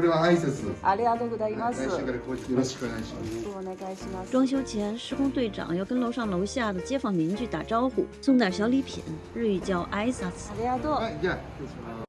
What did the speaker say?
れは挨拶。ありがとうございます。装修前，施工队长要跟楼上楼下的街坊邻居打招呼，送点小礼品。日语叫哀切。